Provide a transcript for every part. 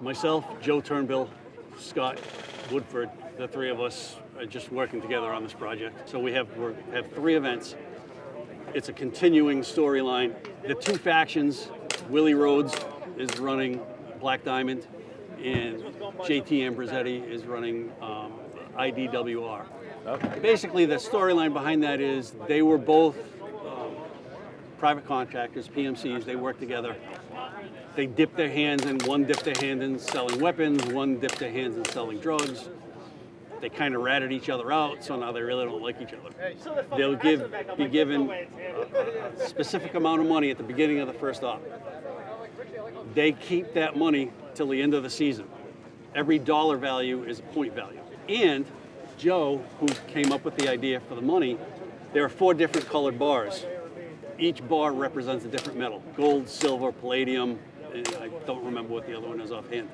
Myself, Joe Turnbill, Scott Woodford, the three of us are just working together on this project. So we have we have three events. It's a continuing storyline. The two factions, Willie Rhodes is running Black Diamond, and JT Ambrosetti is running um, IDWR. Okay. Basically, the storyline behind that is they were both um, private contractors, PMCs. They worked together. They dipped their hands in. One dipped their hand in selling weapons. One dipped their hands in selling drugs. They kind of ratted each other out, so now they really don't like each other. They'll give be given a, a specific amount of money at the beginning of the first op. They keep that money till the end of the season. Every dollar value is a point value. And Joe, who came up with the idea for the money, there are four different colored bars. Each bar represents a different metal gold, silver, palladium. And I don't remember what the other one is offhand.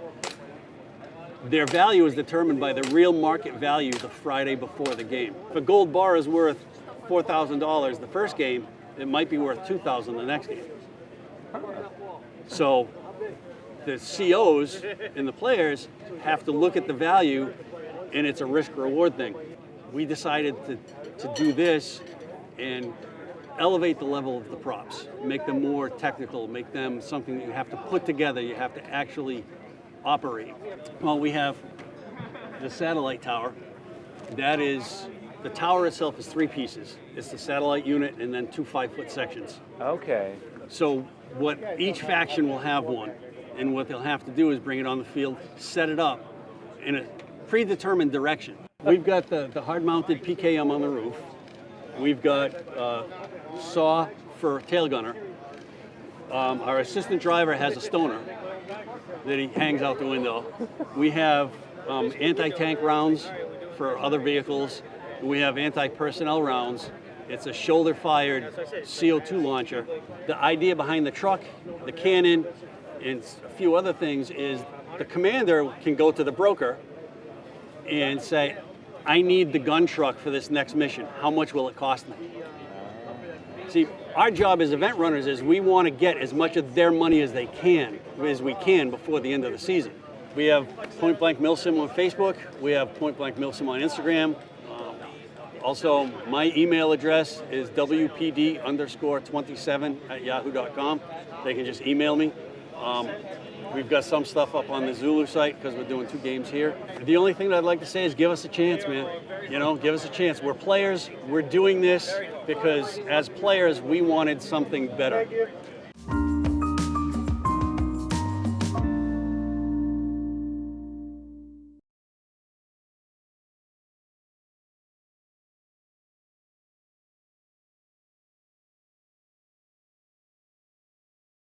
Their value is determined by the real market value the Friday before the game. If a gold bar is worth $4,000 the first game, it might be worth 2000 the next game. So the COs and the players have to look at the value and it's a risk reward thing. We decided to, to do this and elevate the level of the props, make them more technical, make them something that you have to put together, you have to actually operate. Well, we have the satellite tower. That is, the tower itself is three pieces. It's the satellite unit and then two five foot sections. Okay. So what each faction will have one, and what they'll have to do is bring it on the field, set it up in a predetermined direction. We've got the, the hard-mounted PKM on the roof. We've got uh, saw for tail gunner. Um, our assistant driver has a stoner that he hangs out the window. We have um, anti-tank rounds for other vehicles. We have anti-personnel rounds. It's a shoulder-fired CO2 launcher. The idea behind the truck, the cannon, and a few other things is the commander can go to the broker and say, I need the gun truck for this next mission. How much will it cost me? See, our job as event runners is we want to get as much of their money as they can, as we can before the end of the season. We have Point Blank Milsim on Facebook. We have Point Blank Milsim on Instagram. Um, also, my email address is wpd underscore 27 at yahoo.com. They can just email me. Um, we've got some stuff up on the Zulu site because we're doing two games here. The only thing that I'd like to say is give us a chance, man. You know, give us a chance. We're players. We're doing this because as players, we wanted something better.